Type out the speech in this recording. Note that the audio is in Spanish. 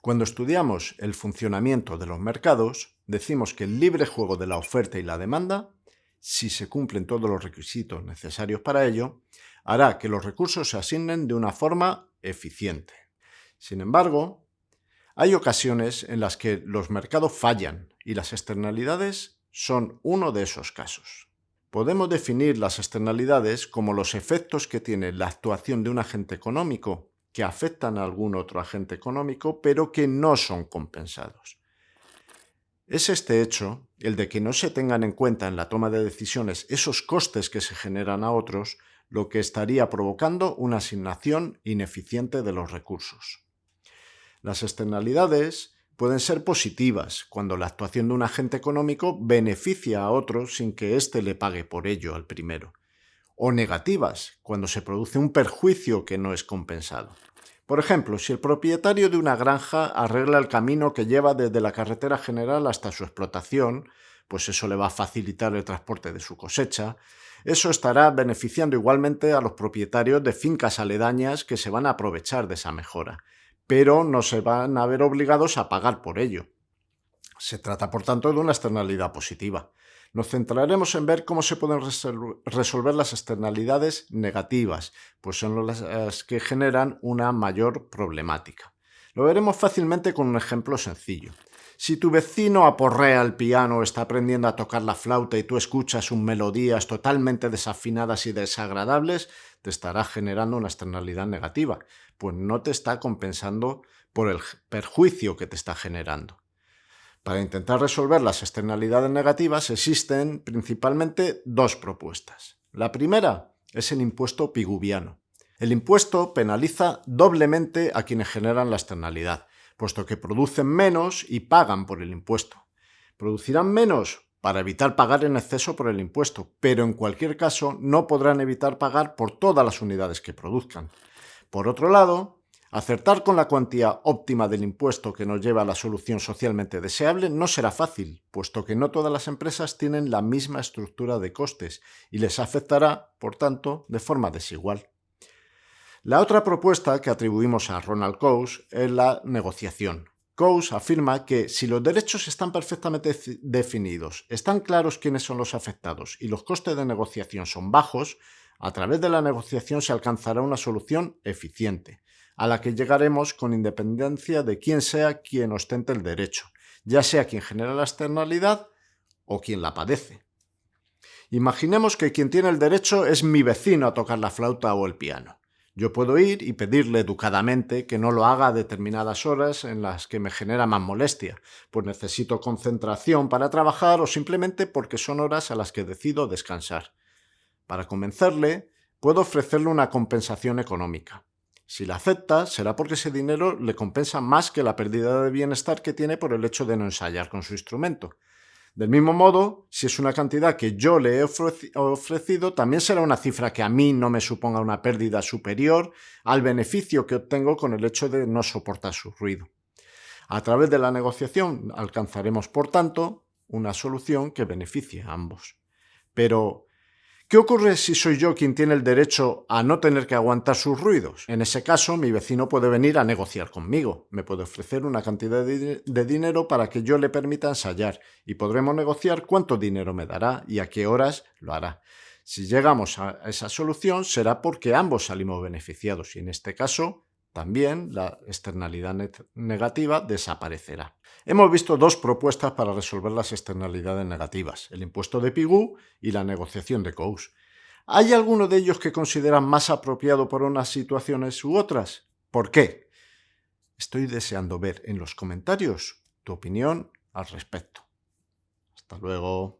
Cuando estudiamos el funcionamiento de los mercados, decimos que el libre juego de la oferta y la demanda, si se cumplen todos los requisitos necesarios para ello, hará que los recursos se asignen de una forma eficiente. Sin embargo, hay ocasiones en las que los mercados fallan y las externalidades son uno de esos casos. Podemos definir las externalidades como los efectos que tiene la actuación de un agente económico que afectan a algún otro agente económico pero que no son compensados. Es este hecho, el de que no se tengan en cuenta en la toma de decisiones esos costes que se generan a otros, lo que estaría provocando una asignación ineficiente de los recursos. Las externalidades pueden ser positivas cuando la actuación de un agente económico beneficia a otro sin que éste le pague por ello al primero, o negativas cuando se produce un perjuicio que no es compensado. Por ejemplo, si el propietario de una granja arregla el camino que lleva desde la carretera general hasta su explotación, pues eso le va a facilitar el transporte de su cosecha, eso estará beneficiando igualmente a los propietarios de fincas aledañas que se van a aprovechar de esa mejora, pero no se van a ver obligados a pagar por ello. Se trata, por tanto, de una externalidad positiva. Nos centraremos en ver cómo se pueden resolver las externalidades negativas, pues son las que generan una mayor problemática. Lo veremos fácilmente con un ejemplo sencillo. Si tu vecino aporrea el piano o está aprendiendo a tocar la flauta y tú escuchas sus melodías totalmente desafinadas y desagradables, te estará generando una externalidad negativa, pues no te está compensando por el perjuicio que te está generando. Para intentar resolver las externalidades negativas existen principalmente dos propuestas. La primera es el impuesto piguviano. El impuesto penaliza doblemente a quienes generan la externalidad, puesto que producen menos y pagan por el impuesto. Producirán menos para evitar pagar en exceso por el impuesto, pero en cualquier caso no podrán evitar pagar por todas las unidades que produzcan. Por otro lado, Acertar con la cuantía óptima del impuesto que nos lleva a la solución socialmente deseable no será fácil, puesto que no todas las empresas tienen la misma estructura de costes y les afectará, por tanto, de forma desigual. La otra propuesta que atribuimos a Ronald Coase es la negociación. Coase afirma que si los derechos están perfectamente definidos, están claros quiénes son los afectados y los costes de negociación son bajos, a través de la negociación se alcanzará una solución eficiente a la que llegaremos con independencia de quién sea quien ostente el derecho, ya sea quien genera la externalidad o quien la padece. Imaginemos que quien tiene el derecho es mi vecino a tocar la flauta o el piano. Yo puedo ir y pedirle educadamente que no lo haga a determinadas horas en las que me genera más molestia, pues necesito concentración para trabajar o simplemente porque son horas a las que decido descansar. Para convencerle, puedo ofrecerle una compensación económica. Si la acepta, será porque ese dinero le compensa más que la pérdida de bienestar que tiene por el hecho de no ensayar con su instrumento. Del mismo modo, si es una cantidad que yo le he ofrecido, también será una cifra que a mí no me suponga una pérdida superior al beneficio que obtengo con el hecho de no soportar su ruido. A través de la negociación alcanzaremos, por tanto, una solución que beneficie a ambos. Pero, ¿Qué ocurre si soy yo quien tiene el derecho a no tener que aguantar sus ruidos? En ese caso, mi vecino puede venir a negociar conmigo. Me puede ofrecer una cantidad de, dinero para que yo le permita ensayar y podremos negociar cuánto dinero me dará y a qué horas lo hará. Si llegamos a esa solución será porque ambos salimos beneficiados y en este caso también la externalidad negativa desaparecerá. Hemos visto dos propuestas para resolver las externalidades negativas, el impuesto de Pigou y la negociación de Coase. ¿Hay alguno de ellos que consideran más apropiado para unas situaciones u otras? ¿Por qué? Estoy deseando ver en los comentarios tu opinión al respecto. Hasta luego.